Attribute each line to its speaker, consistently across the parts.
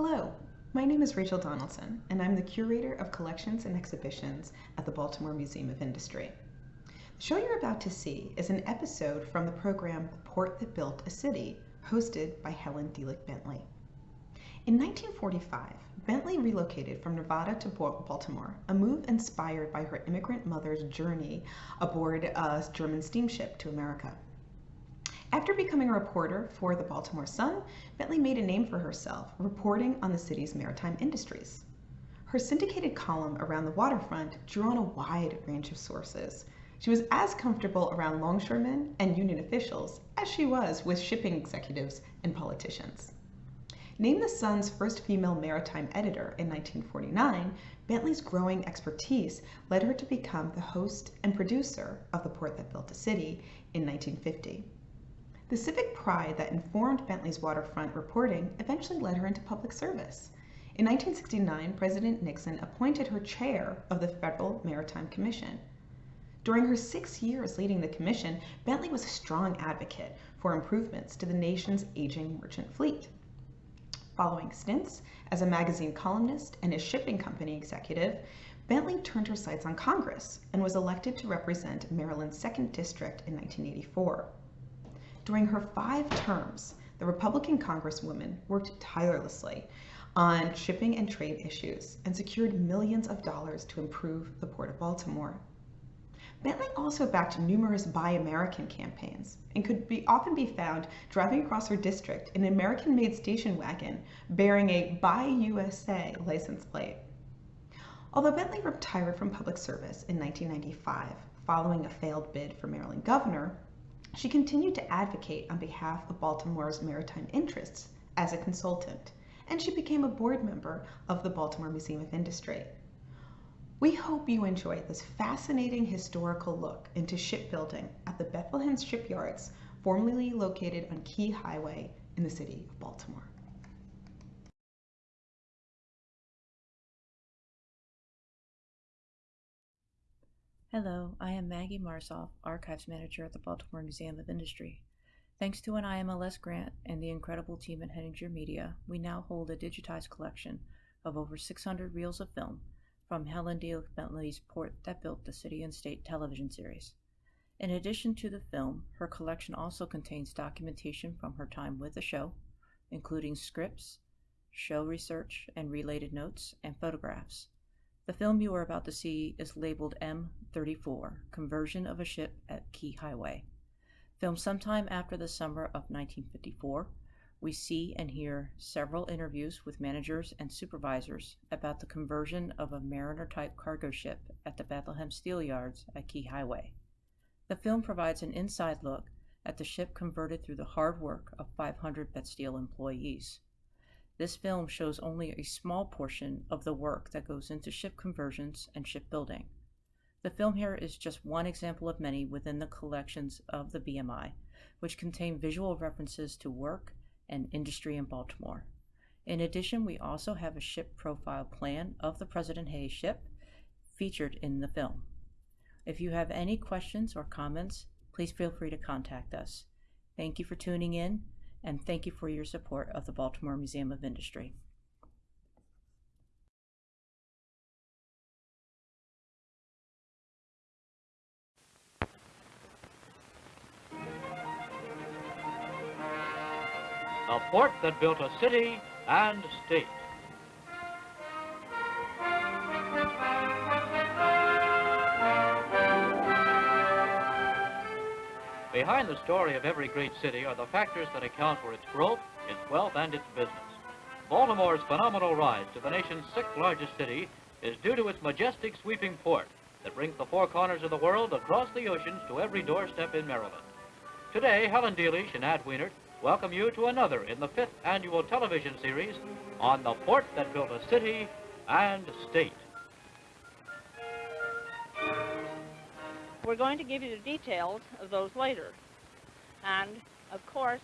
Speaker 1: Hello, my name is Rachel Donaldson, and I'm the Curator of Collections and Exhibitions at the Baltimore Museum of Industry. The show you're about to see is an episode from the program The Port That Built a City, hosted by Helen Delich Bentley. In 1945, Bentley relocated from Nevada to Baltimore, a move inspired by her immigrant mother's journey aboard a German steamship to America. After becoming a reporter for the Baltimore Sun, Bentley made a name for herself, reporting on the city's maritime industries. Her syndicated column around the waterfront drew on a wide range of sources. She was as comfortable around longshoremen and union officials as she was with shipping executives and politicians. Named the Sun's first female maritime editor in 1949, Bentley's growing expertise led her to become the host and producer of The Port That Built a City in 1950. The civic pride that informed Bentley's waterfront reporting eventually led her into public service. In 1969, President Nixon appointed her chair of the Federal Maritime Commission. During her six years leading the commission, Bentley was a strong advocate for improvements to the nation's aging merchant fleet. Following stints as a magazine columnist and a shipping company executive, Bentley turned her sights on Congress and was elected to represent Maryland's 2nd District in 1984. During her five terms, the Republican Congresswoman worked tirelessly on shipping and trade issues and secured millions of dollars to improve the Port of Baltimore. Bentley also backed numerous Buy American campaigns and could be, often be found driving across her district in an American-made station wagon bearing a Buy USA license plate. Although Bentley retired from public service in 1995 following a failed bid for Maryland governor, she continued to advocate on behalf of Baltimore's maritime interests as a consultant, and she became a board member of the Baltimore Museum of Industry. We hope you enjoy this fascinating historical look into shipbuilding at the Bethlehem Shipyards, formerly located on Key Highway in the city of Baltimore.
Speaker 2: Hello, I am Maggie Marsoff, Archives Manager at the Baltimore Museum of Industry. Thanks to an IMLS grant and the incredible team at Henninger Media, we now hold a digitized collection of over 600 reels of film from Helen D. Bentley's Port That Built the City and State television series. In addition to the film, her collection also contains documentation from her time with the show, including scripts, show research and related notes, and photographs. The film you are about to see is labeled M34 Conversion of a Ship at Key Highway. Filmed sometime after the summer of 1954, we see and hear several interviews with managers and supervisors about the conversion of a Mariner type cargo ship at the Bethlehem Steel Yards at Key Highway. The film provides an inside look at the ship converted through the hard work of 500 Bethsteel employees. This film shows only a small portion of the work that goes into ship conversions and shipbuilding. The film here is just one example of many within the collections of the BMI, which contain visual references to work and industry in Baltimore. In addition, we also have a ship profile plan of the President Hayes ship featured in the film. If you have any questions or comments, please feel free to contact us. Thank you for tuning in and thank you for your support of the Baltimore Museum of Industry.
Speaker 3: The port that built a city and state. Behind the story of every great city are the factors that account for its growth, its wealth, and its business. Baltimore's phenomenal rise to the nation's sixth largest city is due to its majestic sweeping port that brings the four corners of the world across the oceans to every doorstep in Maryland. Today, Helen Delich and Ad Wienert welcome you to another in the fifth annual television series on the port that built a city and state.
Speaker 4: We're going to give you the details of those later. And, of course,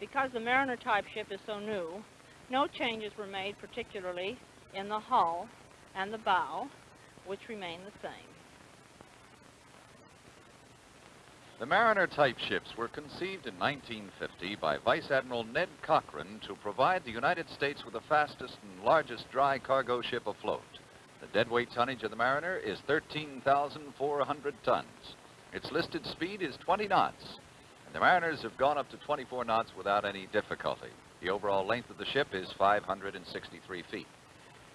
Speaker 4: because the Mariner type ship is so new, no changes were made particularly in the hull and the bow, which remain the same.
Speaker 5: The Mariner type ships were conceived in 1950 by Vice Admiral Ned Cochrane to provide the United States with the fastest and largest dry cargo ship afloat. The deadweight tonnage of the Mariner is 13,400 tons. Its listed speed is 20 knots, and the Mariners have gone up to 24 knots without any difficulty. The overall length of the ship is 563 feet.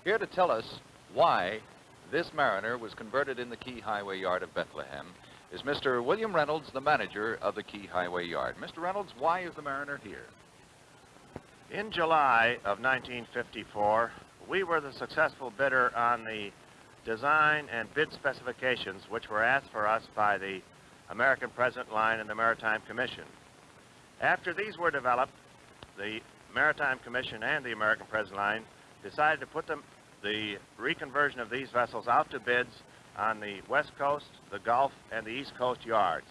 Speaker 5: Here to tell us why this Mariner was converted in the Key Highway Yard of Bethlehem is Mr. William Reynolds, the manager of the Key Highway Yard. Mr. Reynolds, why is the Mariner here?
Speaker 6: In July of 1954, we were the successful bidder on the design and bid specifications which were asked for us by the American President Line and the Maritime Commission. After these were developed, the Maritime Commission and the American President Line decided to put them, the reconversion of these vessels out to bids on the West Coast, the Gulf, and the East Coast yards.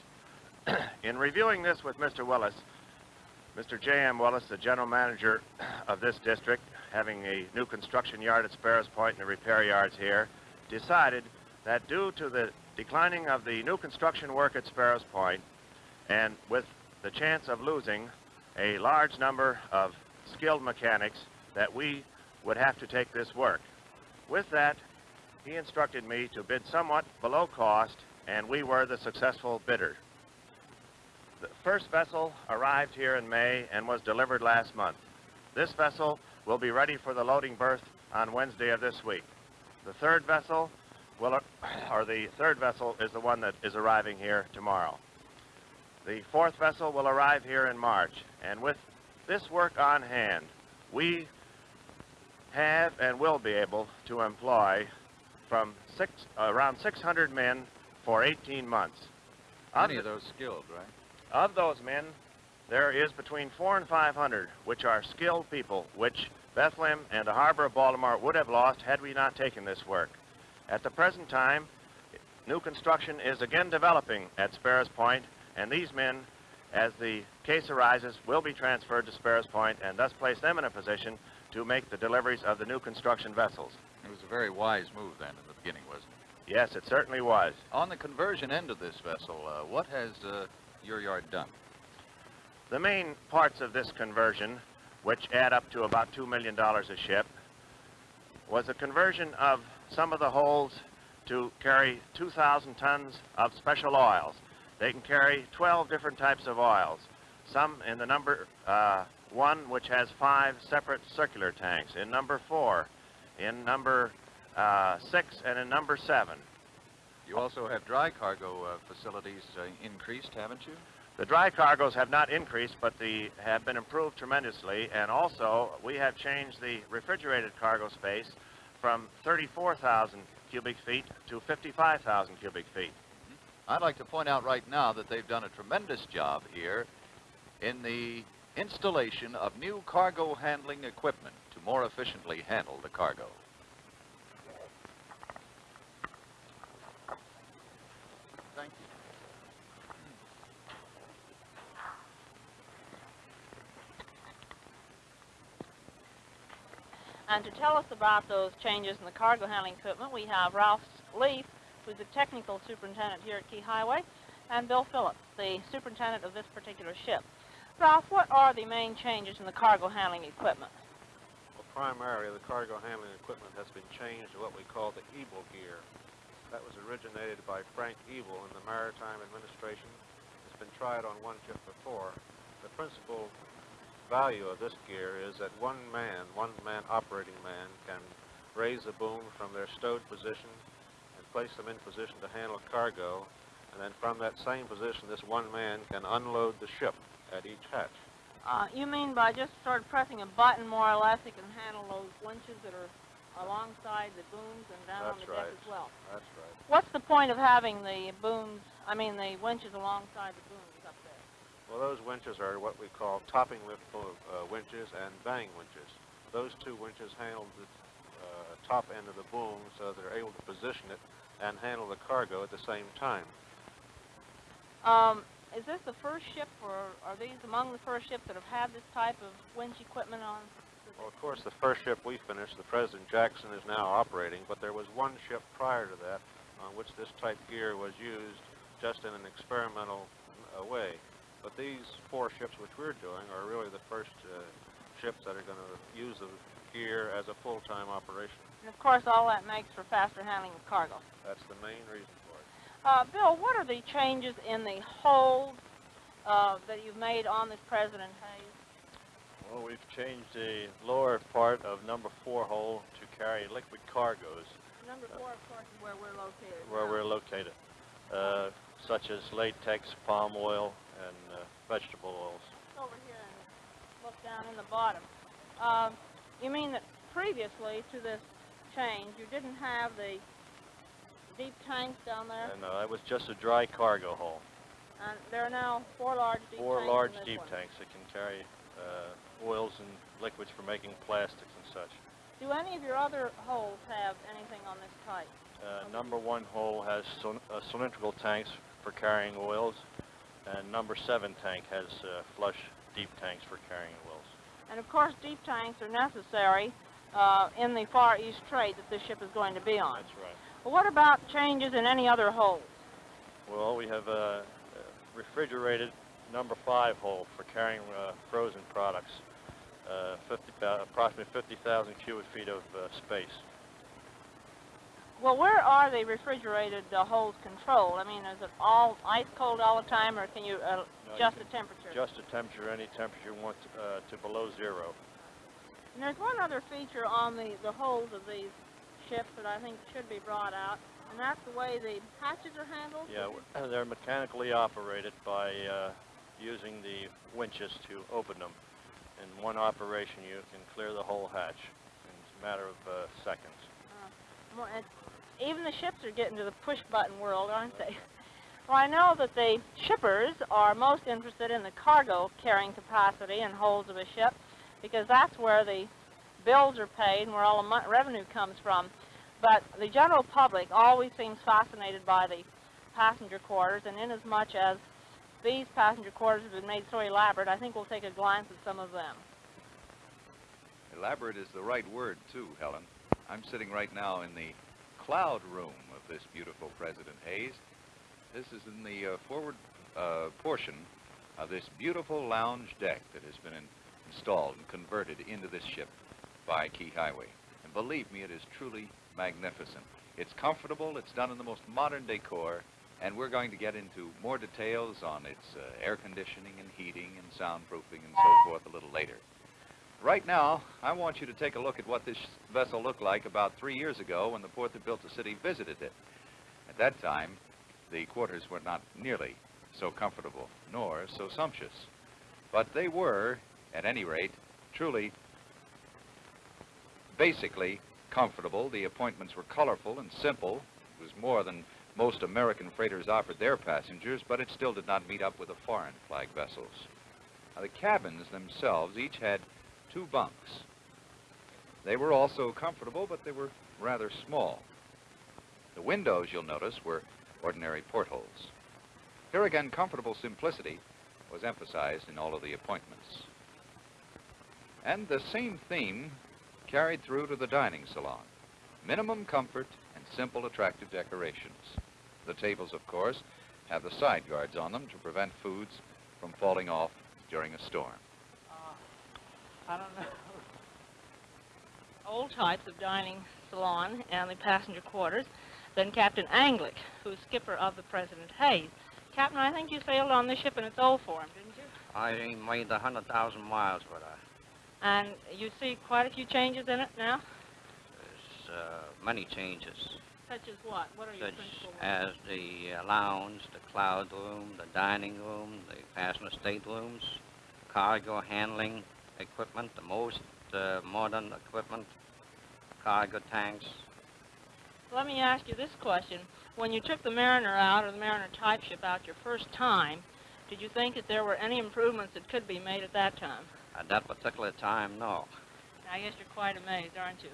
Speaker 6: In reviewing this with Mr. Willis, Mr. J.M. Willis, the general manager of this district, having a new construction yard at Sparrows Point and the repair yards here, decided that due to the declining of the new construction work at Sparrows Point, and with the chance of losing a large number of skilled mechanics, that we would have to take this work. With that, he instructed me to bid somewhat below cost, and we were the successful bidder. The first vessel arrived here in May and was delivered last month. This vessel will be ready for the loading berth on Wednesday of this week. The third vessel will, or the third vessel is the one that is arriving here tomorrow. The fourth vessel will arrive here in March, and with this work on hand, we have and will be able to employ from six, around 600 men for 18 months.
Speaker 5: Many of those skilled, right?
Speaker 6: Of those men, there is between four and 500, which are skilled people, which Bethlehem and the harbor of Baltimore would have lost had we not taken this work. At the present time, new construction is again developing at Sparrows Point, and these men, as the case arises, will be transferred to Sparrows Point and thus place them in a position to make the deliveries of the new construction vessels.
Speaker 5: It was a very wise move then in the beginning, wasn't it?
Speaker 6: Yes, it certainly was.
Speaker 5: On the conversion end of this vessel, uh, what has uh, your yard done?
Speaker 6: The main parts of this conversion, which add up to about $2 million a ship, was a conversion of some of the holds to carry 2,000 tons of special oils. They can carry 12 different types of oils, some in the number uh, one, which has five separate circular tanks, in number four, in number uh, six, and in number seven.
Speaker 5: You also have dry cargo uh, facilities uh, increased, haven't you?
Speaker 6: The dry cargoes have not increased, but the have been improved tremendously, and also we have changed the refrigerated cargo space from 34,000 cubic feet to 55,000 cubic feet. Mm-hmm.
Speaker 5: I'd like to point out right now that they've done a tremendous job here in the installation of new cargo handling equipment to more efficiently handle the cargo. Thank you.
Speaker 4: And to tell us about those changes in the cargo handling equipment, we have Ralph Leaf, who's the technical superintendent here at Key Highway, and Bill Phillips, the superintendent of this particular ship. Ralph, what are the main changes in the cargo handling equipment?
Speaker 7: Well, primarily, the cargo handling equipment has been changed to what we call the Ebel gear. That was originated by Frank Ebel in the Maritime Administration. It's been tried on one ship before. The principal value of this gear is that one man, one man operating man, can raise the boom from their stowed position and place them in position to handle cargo. And then from that same position, this one man can unload the ship at each hatch.
Speaker 4: Uh, you mean by just sort of pressing a button, more or less, it can handle those winches that are alongside the booms and down on
Speaker 7: That's
Speaker 4: the deck as well?
Speaker 7: That's right.
Speaker 4: What's the point of having the booms, I mean the winches alongside the booms up there?
Speaker 7: Well, those winches are what we call topping lift uh, winches and vang winches. Those two winches handle the uh, top end of the boom so they're able to position it and handle the cargo at the same time.
Speaker 4: Um, is this the first ship, or are these among the first ships that have had this type of winch equipment on?
Speaker 7: Well, of course, the first ship we finished, the President Jackson, is now operating, but there was one ship prior to that on which this type gear was used just in an experimental away. But these four ships which we're doing are really the first uh, ships that are going to use the gear as a full-time operation.
Speaker 4: And of course, all that makes for faster handling of cargo.
Speaker 7: That's the main reason for it.
Speaker 4: Uh, Bill, what are the changes in the hold uh, that you've made on this President Hayes?
Speaker 8: Well, we've changed the lower part of number four hole to carry liquid cargoes
Speaker 4: Number four, of course, is where we're located.
Speaker 8: where
Speaker 4: now.
Speaker 8: we're located, uh, such as latex, palm oil, and uh, vegetable oils.
Speaker 4: over here and look down in the bottom. Um, you mean that previously to this change, you didn't have the deep tanks down there,
Speaker 8: And uh, that was just a dry cargo hole.
Speaker 4: and there are now four large deep
Speaker 8: Four
Speaker 4: tanks. in
Speaker 8: large deep
Speaker 4: one.
Speaker 8: tanks that can carry uh, oils and liquids for making plastics and such.
Speaker 4: Do any of your other holes have anything on this type?
Speaker 8: Uh, number one hole has uh, cylindrical tanks for carrying oils, and number seven tank has uh, flush deep tanks for carrying oils.
Speaker 4: And of course, deep tanks are necessary uh, in the Far East trade that this ship is going to be on.
Speaker 8: That's right.
Speaker 4: But what about changes in any other holes?
Speaker 8: Well, we have a refrigerated number five hole for carrying uh, frozen products, uh, 50, uh, approximately 50,000 cubic feet of uh, space.
Speaker 4: Well, where are the refrigerated uh, holes controlled? I mean, is it all ice cold all the time, or can you uh,
Speaker 8: No, you
Speaker 4: adjust
Speaker 8: can
Speaker 4: the temperature?
Speaker 8: Adjust the temperature, any temperature you want uh, to below zero.
Speaker 4: And there's one other feature on the, the holes of these ships that I think should be brought out, and that's the way the hatches are handled.
Speaker 8: Yeah, they're mechanically operated by uh, using the winches to open them. In one operation, you can clear the whole hatch in a matter of uh, seconds.
Speaker 4: Well, and even the ships are getting to the push-button world, aren't they? Well, I know that the shippers are most interested in the cargo carrying capacity and holds of a ship because that's where the bills are paid and where all the revenue comes from. But the general public always seems fascinated by the passenger quarters, and inasmuch as these passenger quarters have been made so elaborate, I think we'll take a glance at some of them.
Speaker 5: Elaborate is the right word, too, Helen. I'm sitting right now in the cloud room of this beautiful President Hayes. This is in the uh, forward uh, portion of this beautiful lounge deck that has been in- installed and converted into this ship by Key Highway. And believe me, it is truly magnificent. It's comfortable, it's done in the most modern decor, and we're going to get into more details on its uh, air conditioning and heating and soundproofing and so forth a little later. Right now, I want you to take a look at what this vessel looked like about three years ago when the port that built the city visited it. At that time, the quarters were not nearly so comfortable, nor so sumptuous. But they were, at any rate, truly, basically comfortable. The appointments were colorful and simple. It was more than most American freighters offered their passengers, but it still did not meet up with the foreign flag vessels. Now, the cabins themselves each had two bunks. They were also comfortable, but they were rather small. The windows, you'll notice, were ordinary portholes. Here again, comfortable simplicity was emphasized in all of the appointments. And the same theme carried through to the dining salon. Minimum comfort and simple, attractive decorations. The tables, of course, have the side guards on them to prevent foods from falling off during a storm.
Speaker 4: I don't know. Old types of dining salon and the passenger quarters. Then Captain Anglick, who's skipper of the President Hayes. Captain, I think you sailed on this ship in its old form, didn't you?
Speaker 9: I ain't made a hundred thousand miles with her.
Speaker 4: And you see quite a few changes in it now?
Speaker 9: There's uh, many changes,
Speaker 4: Such as what? What are your
Speaker 9: such
Speaker 4: principal ones?
Speaker 9: as the uh, lounge, the cloud room, the dining room, the passenger staterooms, cargo handling equipment, the most uh, modern equipment, cargo tanks.
Speaker 4: Let me ask you this question. When you took the Mariner out, or the Mariner type ship out your first time, did you think that there were any improvements that could be made at that time?
Speaker 9: At that particular time, no.
Speaker 4: I guess you're quite amazed, aren't you?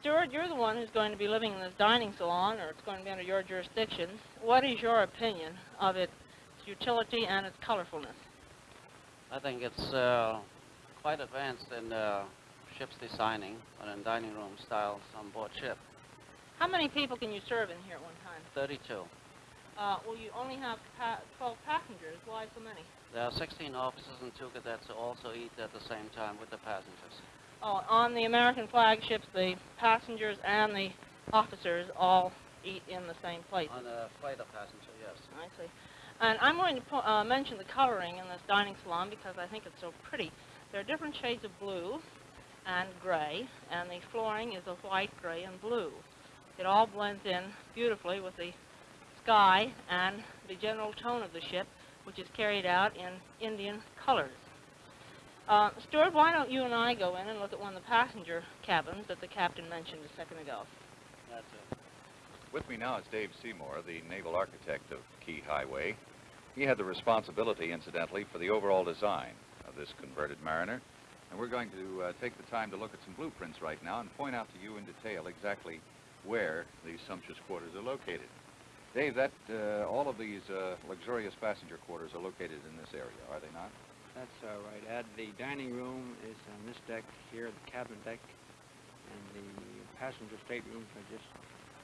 Speaker 4: Stewart, you're the one who's going to be living in this dining salon, or it's going to be under your jurisdiction. What is your opinion of its utility and its colorfulness?
Speaker 10: I think it's uh, quite advanced in uh, ship's designing and in dining room styles on board ship.
Speaker 4: How many people can you serve in here at one time?
Speaker 10: 32.
Speaker 4: Uh, well, you only have pa- 12 passengers. Why so many?
Speaker 10: There are 16 officers and two cadets who also eat at the same time with the passengers.
Speaker 4: Oh, on the American flagships, the passengers and the officers all eat in the same place.
Speaker 10: On a freighter passenger, yes.
Speaker 4: I see. And I'm going to uh, mention the coloring in this dining salon because I think it's so pretty. There are different shades of blue and gray, and the flooring is a white, gray, and blue. It all blends in beautifully with the sky and the general tone of the ship, which is carried out in Indian colors. Uh, Stuart, why don't you and I go in and look at one of the passenger cabins that the captain mentioned a second ago?
Speaker 10: That's it.
Speaker 5: With me now is Dave Seymour, the naval architect of Key Highway. He had the responsibility, incidentally, for the overall design of this converted Mariner. And we're going to uh, take the time to look at some blueprints right now and point out to you in detail exactly where these sumptuous quarters are located. Dave, that uh, all of these uh, luxurious passenger quarters are located in this area, are they not?
Speaker 11: That's all right, Ed. The dining room is on this deck here, the cabin deck, and the passenger staterooms are just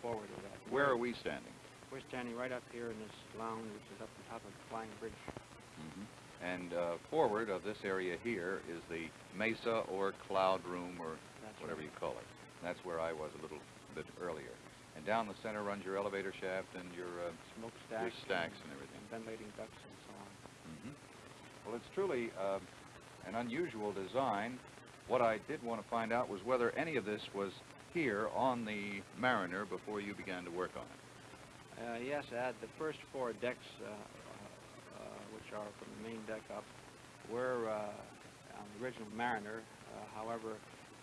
Speaker 11: forward of that.
Speaker 5: Where are we standing?
Speaker 11: We're standing right up here in this lounge, which is up on top of the flying bridge.
Speaker 5: Mm-hmm. And uh, forward of this area here is the mesa or cloud room or
Speaker 11: That's
Speaker 5: whatever
Speaker 11: right.
Speaker 5: you call it. That's where I was a little bit earlier. And down the center runs your elevator shaft and your, uh,
Speaker 11: Smokestacks.
Speaker 5: your stacks and everything.
Speaker 11: And ventilating ducts and so on.
Speaker 5: hmm Well, it's truly uh, an unusual design. What I did want to find out was whether any of this was here on the Mariner before you began to work on it.
Speaker 11: Uh, yes, Ed, the first four decks, uh, uh, which are from the main deck up, were uh, on the original Mariner. Uh, however,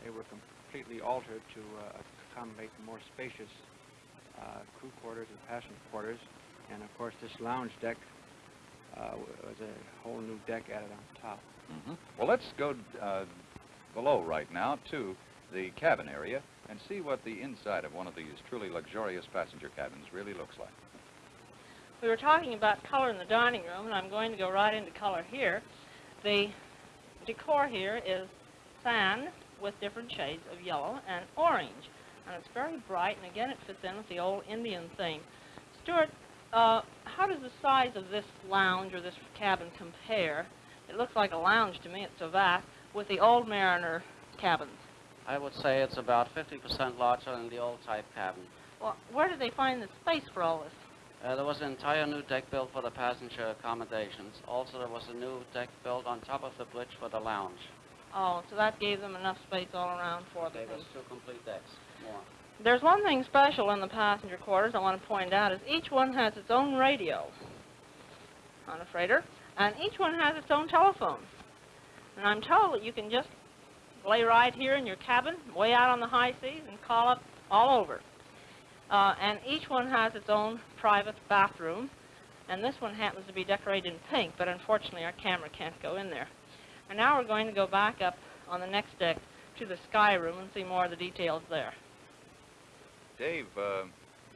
Speaker 11: they were completely altered to uh, accommodate more spacious crew quarters and passenger quarters. And of course, this lounge deck was a whole new deck added on top.
Speaker 5: hmm Well, let's go below right now to the cabin area and see what the inside of one of these truly luxurious passenger cabins really looks like.
Speaker 4: We were talking about color in the dining room, and I'm going to go right into color here. The decor here is sand with different shades of yellow and orange, and it's very bright, and again, it fits in with the old Indian theme. Stuart, uh, how does the size of this lounge or this cabin compare? It looks like a lounge to me, it's so vast, with the old Mariner cabins.
Speaker 10: I would say it's about 50% larger than the old type cabin.
Speaker 4: Well, where did they find the space for all this?
Speaker 10: Uh, there was an entire new deck built for the passenger accommodations. Also, there was a new deck built on top of the bridge for the lounge.
Speaker 4: Oh, so that gave them enough space all around for the
Speaker 10: Gave us two complete decks, more.
Speaker 4: There's one thing special in the passenger quarters I want to point out is each one has its own radio on a freighter, and each one has its own telephone. And I'm told that you can just lay right here in your cabin, way out on the high seas, and call up all over. Uh, and each one has its own private bathroom, and this one happens to be decorated in pink, but unfortunately our camera can't go in there. And now we're going to go back up on the next deck to the sky room and see more of the details there.
Speaker 5: Dave, uh,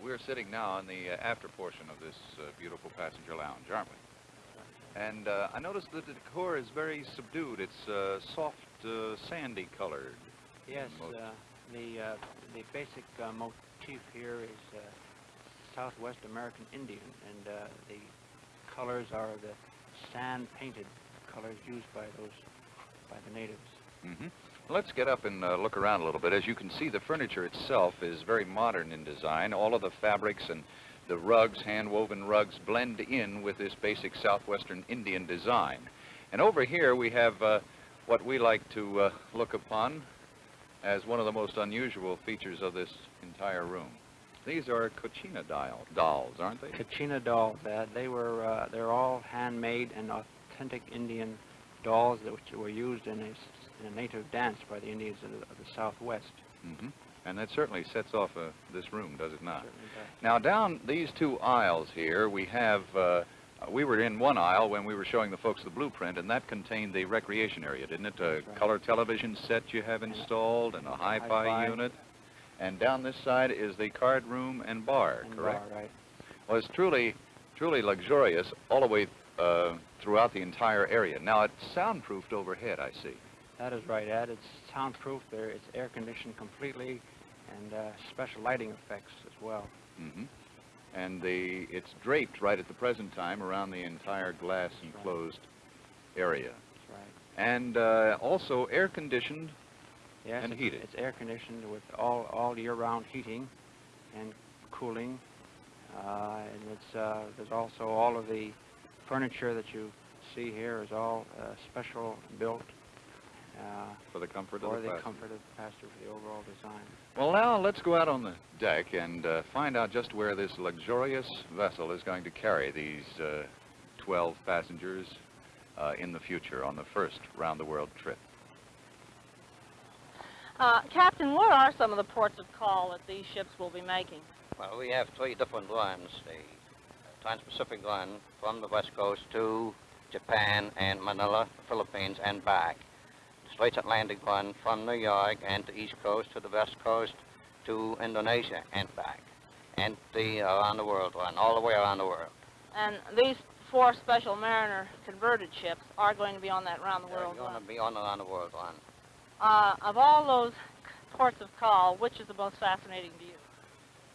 Speaker 5: we're sitting now in the uh, after portion of this uh, beautiful passenger lounge, aren't we? And uh, I noticed that the decor is very subdued. It's uh, soft, uh, sandy colored.
Speaker 11: Yes, uh, the uh, the basic uh, motif here is uh, Southwest American Indian, and uh, the colors are the sand-painted colors used by those by the natives.
Speaker 5: hmm Let's get up and uh, look around a little bit. As you can see, the furniture itself is very modern in design. All of the fabrics and the rugs, hand-woven rugs, blend in with this basic southwestern Indian design. And over here we have uh, what we like to uh, look upon as one of the most unusual features of this entire room. These are Cochina dial, dolls, aren't they?
Speaker 11: Kachina dolls, uh, they were uh, they're all handmade and authentic Indian dolls that which were used in a, in a native dance by the Indians of the, of the Southwest.
Speaker 5: hmm And that certainly sets off uh, this room, does it not?
Speaker 11: Certainly does.
Speaker 5: Now, down these two aisles here, we have, uh, we were in one aisle when we were showing the folks the blueprint, and that contained the recreation area, didn't it? A
Speaker 11: right.
Speaker 5: color television set you have installed, and a hi-fi,
Speaker 11: hi-fi.
Speaker 5: unit. And down this side is the card room and bar,
Speaker 11: And
Speaker 5: correct?
Speaker 11: bar, right.
Speaker 5: Well, it's truly, truly luxurious all the way uh, throughout the entire area. Now, it's soundproofed overhead, I see.
Speaker 11: That is right, Ed. It's soundproof. There, it's air conditioned completely, and uh, special lighting effects as well.
Speaker 5: hmm And the it's draped right at the present time around the entire glass enclosed area.
Speaker 11: That's right.
Speaker 5: And uh, also air conditioned
Speaker 11: Yes,
Speaker 5: and
Speaker 11: it's,
Speaker 5: heated.
Speaker 11: it's air conditioned with all, all year-round heating and cooling. Uh, and it's, uh, there's also all of the furniture that you see here is all uh, special built uh,
Speaker 5: for the comfort
Speaker 11: for
Speaker 5: of the,
Speaker 11: the
Speaker 5: passenger.
Speaker 11: comfort of the passenger, for the overall design.
Speaker 5: Well, now let's go out on the deck and uh, find out just where this luxurious vessel is going to carry these uh, 12 passengers uh, in the future on the first round-the-world trip.
Speaker 4: Uh, Captain, what are some of the ports of call that these ships will be making?
Speaker 9: Well, we have three different runs. The Trans-Pacific run from the west coast to Japan and Manila, Philippines, and back. The Straits Atlantic run from New York and the east coast to the west coast to Indonesia and back. And the around the world run, all the way around the world.
Speaker 4: And these four Special Mariner converted ships are going to be on that round-the-world
Speaker 9: They're
Speaker 4: run.
Speaker 9: going to be on the around the world run.
Speaker 4: Uh, of all those ports of call, which is the most fascinating to you?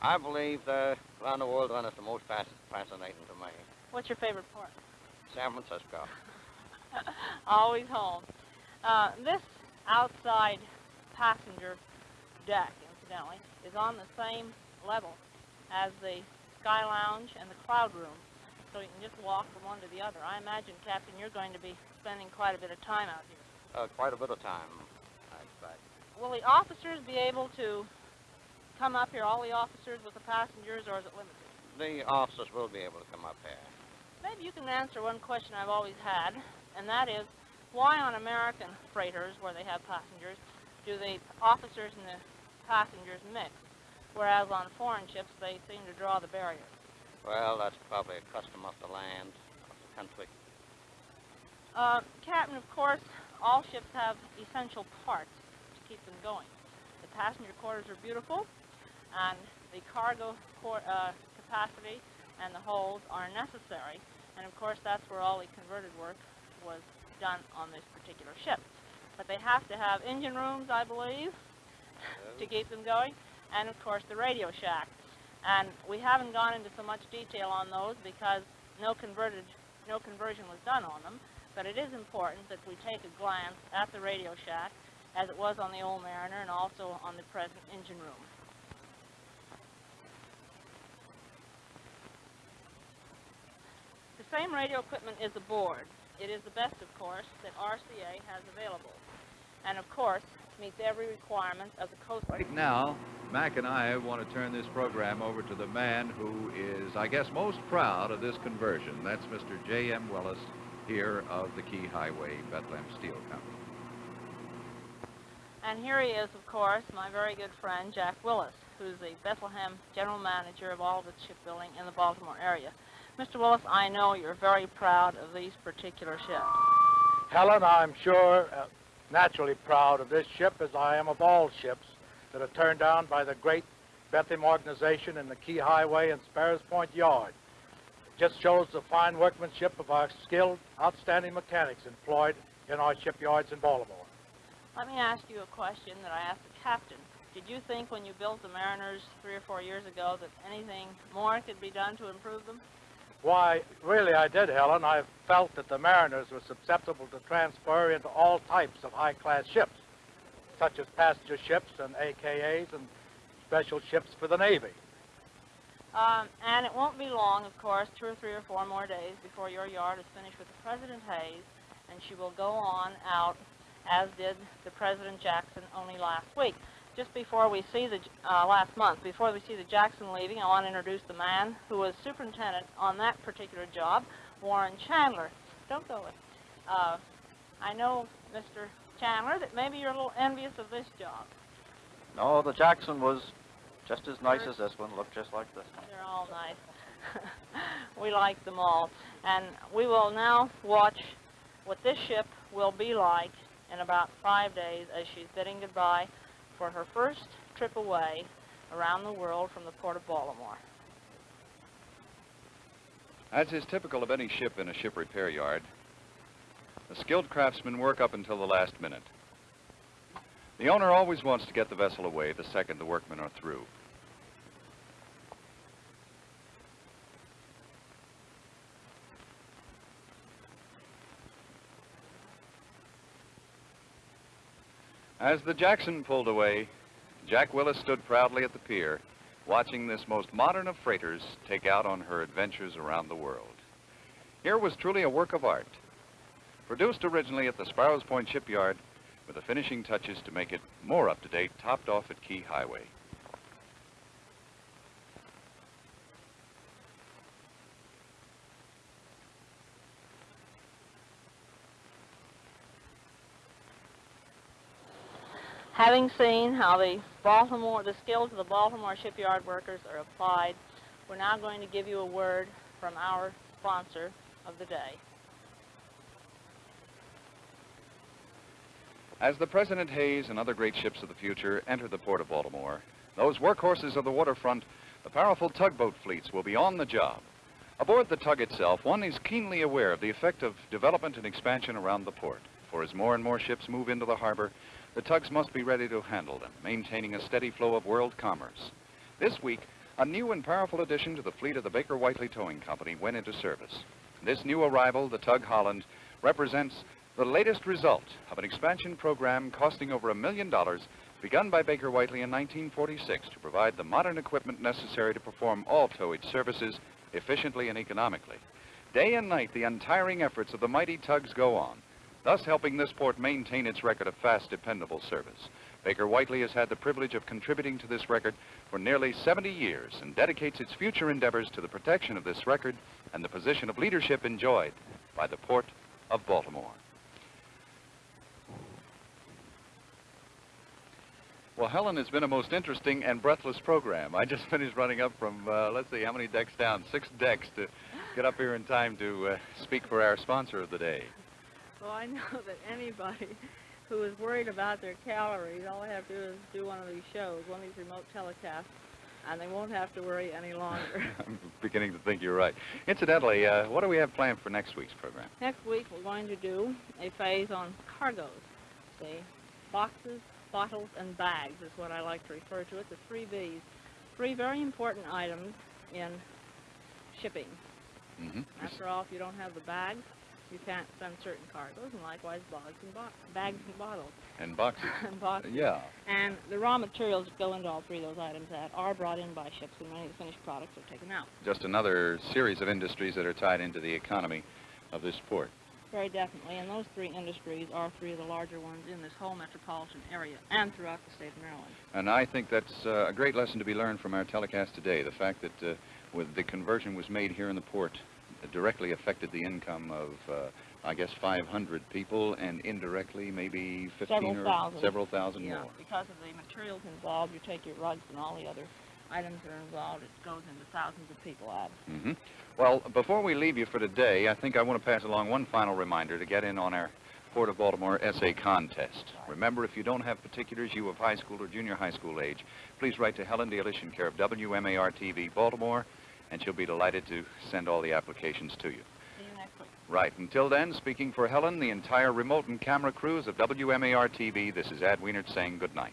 Speaker 9: I believe the around the world run is the most fasc- fascinating to me.
Speaker 4: What's your favorite port?
Speaker 9: San Francisco.
Speaker 4: Always home. Uh, this outside passenger deck, incidentally, is on the same level as the Sky Lounge and the Cloud Room, so you can just walk from one to the other. I imagine, Captain, you're going to be spending quite a bit of time out here.
Speaker 9: Uh, quite a bit of time, I expect.
Speaker 4: Will the officers be able to come up here, all the officers with the passengers, or is it limited?
Speaker 9: The officers will be able to come up here.
Speaker 4: Maybe you can answer one question I've always had, and that is, why on American freighters, where they have passengers, do the officers and the passengers mix, whereas on foreign ships they seem to draw the barrier?
Speaker 9: Well, that's probably a custom of the land, of the country.
Speaker 4: Uh, Captain, of course, all ships have essential parts to keep them going. The passenger quarters are beautiful, and the cargo uh, capacity and the holds are necessary. And of course, that's where all the converted work was done on this particular ship. But they have to have engine rooms, I believe, to keep them going, and of course the radio shack. And we haven't gone into so much detail on those because no converted, no conversion was done on them. But it is important that we take a glance at the radio shack as it was on the old Mariner and also on the present engine room. The same radio equipment is aboard. It is the best, of course, that RCA has available. And of course, meets every requirement of the Coast Guard.
Speaker 5: Right now, Mac and I want to turn this program over to the man who is, I guess, most proud of this conversion. That's Mr. J.M. Willis here of the Key Highway Bethlehem Steel Company.
Speaker 4: And here he is, of course, my very good friend, Jack Willis, who's the Bethlehem General Manager of all the shipbuilding in the Baltimore area. Mr. Willis, I know you're very proud of these particular ships.
Speaker 12: Helen, I'm sure uh, naturally proud of this ship as I am of all ships that are turned down by the great Bethlehem organization in the Key Highway and Sparrows Point Yard. It just shows the fine workmanship of our skilled, outstanding mechanics employed in our shipyards in Baltimore.
Speaker 4: Let me ask you a question that I asked the captain. Did you think when you built the Mariners three or four years ago that anything more could be done to improve them?
Speaker 12: Why, really I did, Helen. I felt that the Mariners were susceptible to transfer into all types of high-class ships, such as passenger ships and AKAs and special ships for the Navy.
Speaker 4: Um, and it won't be long, of course, two or three or four more days before your yard is finished with the President Hayes, and she will go on out, as did the President Jackson only last week. Just before we see the, uh, last month, before we see the Jackson leaving, I want to introduce the man who was superintendent on that particular job, Warren Chandler. Don't go away. Uh, I know, Mr. Chandler, that maybe you're a little envious of this job.
Speaker 13: No, the Jackson was just as nice as this one, looked just like this one.
Speaker 4: They're all nice. we like them all. And we will now watch what this ship will be like in about five days as she's bidding goodbye for her first trip away around the world from the port of Baltimore.
Speaker 5: As is typical of any ship in a ship repair yard, the skilled craftsmen work up until the last minute. The owner always wants to get the vessel away the second the workmen are through. As the Jackson pulled away, Jack Willis stood proudly at the pier, watching this most modern of freighters take out on her adventures around the world. Here was truly a work of art, produced originally at the Sparrows Point Shipyard, with the finishing touches to make it more up-to-date, topped off at Key Highway.
Speaker 4: Having seen how the Baltimore, the skills of the Baltimore shipyard workers are applied, we're now going to give you a word from our sponsor of the day.
Speaker 5: As the President Hayes and other great ships of the future enter the port of Baltimore, those workhorses of the waterfront, the powerful tugboat fleets, will be on the job. Aboard the tug itself, one is keenly aware of the effect of development and expansion around the port. For as more and more ships move into the harbor, the tugs must be ready to handle them, maintaining a steady flow of world commerce. This week, a new and powerful addition to the fleet of the Baker Whiteley Towing Company went into service. This new arrival, the tug Holland, represents the latest result of an expansion program costing over a million dollars begun by Baker Whiteley in 1946 to provide the modern equipment necessary to perform all towage services efficiently and economically. Day and night, the untiring efforts of the mighty tugs go on, thus helping this port maintain its record of fast, dependable service. Baker Whiteley has had the privilege of contributing to this record for nearly 70 years and dedicates its future endeavors to the protection of this record and the position of leadership enjoyed by the Port of Baltimore. Well, Helen, it's been a most interesting and breathless program. I just finished running up from, uh, let's see, how many decks down? Six decks to get up here in time to uh, speak for our sponsor of the day.
Speaker 4: Well, I know that anybody who is worried about their calories, all they have to do is do one of these shows, one of these remote telecasts, and they won't have to worry any longer.
Speaker 5: I'm beginning to think you're right. Incidentally, uh, what do we have planned for next week's program?
Speaker 4: Next week, we're going to do a phase on cargoes. See, boxes, bottles, and bags is what I like to refer to it, the three Bs. Three very important items in shipping.
Speaker 5: Mm-hmm.
Speaker 4: After all, if you don't have the bags, you can't send certain cargoes, and likewise bags and, bo bags and bottles.
Speaker 5: And boxes.
Speaker 4: and boxes.
Speaker 5: Yeah.
Speaker 4: And the raw materials that go into all three of those items that are brought in by ships, and many of the finished products are taken out.
Speaker 5: Just another series of industries that are tied into the economy of this port.
Speaker 4: Very definitely, and those three industries are three of the larger ones in this whole metropolitan area and throughout the state of Maryland.
Speaker 5: And I think that's uh, a great lesson to be learned from our telecast today. The fact that uh, with the conversion was made here in the port directly affected the income of, uh, I guess, 500 people, and indirectly maybe 15
Speaker 4: several
Speaker 5: or
Speaker 4: thousand.
Speaker 5: several thousand
Speaker 4: yeah,
Speaker 5: more.
Speaker 4: because of the materials involved, you take your rugs and all the other items that are involved, it goes into thousands of people out.
Speaker 5: hmm Well, before we leave you for today, I think I want to pass along one final reminder to get in on our Port of Baltimore essay contest. Remember, if you don't have particulars, you of high school or junior high school age, please write to Helen Delich in care of WMAR-TV Baltimore, and she'll be delighted to send all the applications to you.
Speaker 4: See you next week.
Speaker 5: Right. Until then, speaking for Helen, the entire remote and camera crews of WMAR-TV, this is Ad Wienert saying good night.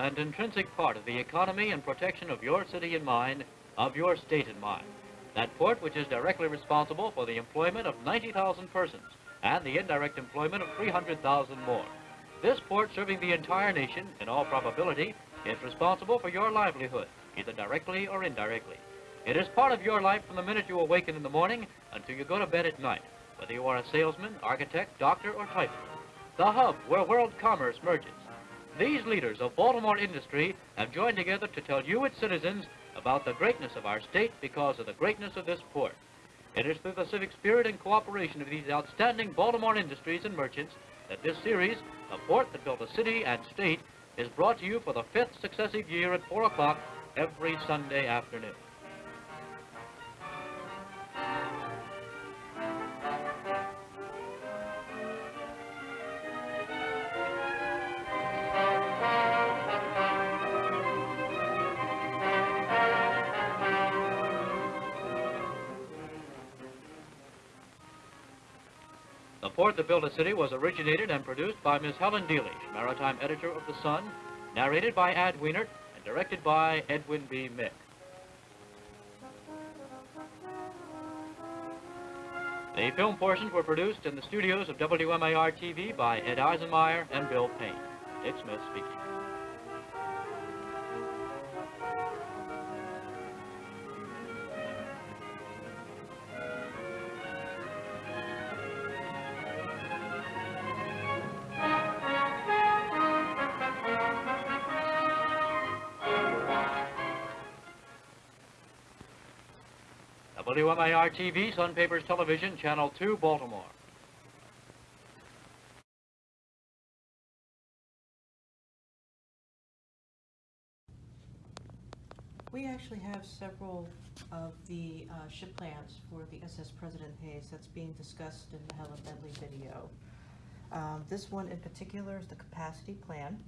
Speaker 3: And intrinsic part of the economy and protection of your city and mine, of your state and mine. That port which is directly responsible for the employment of 90,000 persons and the indirect employment of 300,000 more. This port serving the entire nation, in all probability, is responsible for your livelihood, either directly or indirectly. It is part of your life from the minute you awaken in the morning until you go to bed at night, whether you are a salesman, architect, doctor, or typist the hub where world commerce merges. These leaders of Baltimore industry have joined together to tell you, its citizens, about the greatness of our state because of the greatness of this port. It is through the civic spirit and cooperation of these outstanding Baltimore industries and merchants that this series, The Port That Built a City and State, is brought to you for the fifth successive year at 4 o'clock every Sunday afternoon. Port That Built a City was originated and produced by Miss Helen Delich, Maritime Editor of The Sun, narrated by Ad Wienert, and directed by Edwin B. Mick. The film portions were produced in the studios of WMAR-TV by Ed Eisenmeyer and Bill Payne. Dick Smith speaking. WMAR TV, Sun Papers Television, Channel 2, Baltimore.
Speaker 2: We actually have several of the uh, ship plans for the SS President Hayes that's being discussed in the Helen Bentley video. Um, This one in particular is the capacity plan,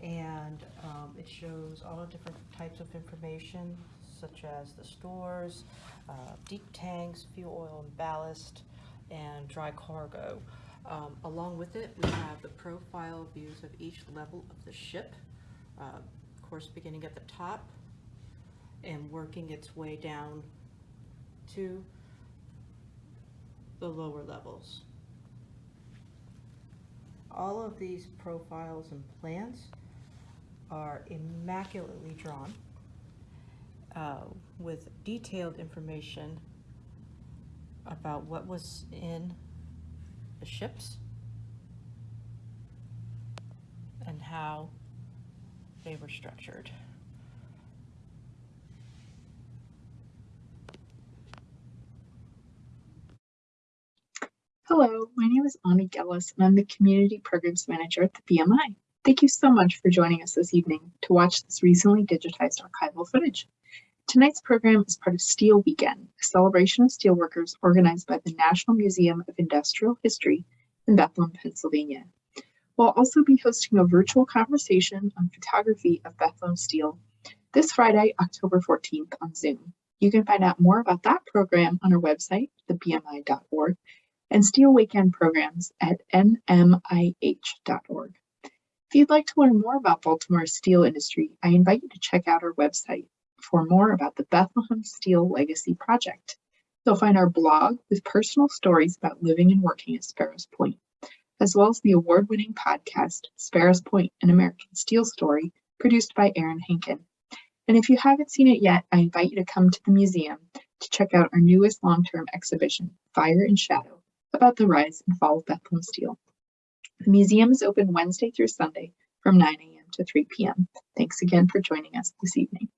Speaker 2: and um, it shows all different types of information, such as the stores, uh, deep tanks, fuel oil and ballast, and dry cargo. Um, Along with it, we have the profile views of each level of the ship, uh, of course, beginning at the top, and working its way down to the lower levels. All of these profiles and plans are immaculately drawn uh, with detailed information about what was in the ships and how they were structured.
Speaker 14: Hello, my name is Ani Gellis, and I'm the Community Programs Manager at the BMI. Thank you so much for joining us this evening to watch this recently digitized archival footage. Tonight's program is part of Steel Weekend, a celebration of steelworkers organized by the National Museum of Industrial History in Bethlehem, Pennsylvania. We'll also be hosting a virtual conversation on photography of Bethlehem Steel this Friday, October 14th on Zoom. You can find out more about that program on our website, thebmi.org, and Steel Weekend programs at nmih.org. If you'd like to learn more about Baltimore's steel industry, I invite you to check out our website for more about the Bethlehem Steel Legacy Project. You'll find our blog with personal stories about living and working at Sparrows Point, as well as the award-winning podcast, Sparrows Point, an American Steel Story, produced by Aaron Henkin. And if you haven't seen it yet, I invite you to come to the museum to check out our newest long-term exhibition, Fire and Shadow, about the rise and fall of Bethlehem Steel. The museum is open Wednesday through Sunday from 9 a.m. to 3 p.m. Thanks again for joining us this evening.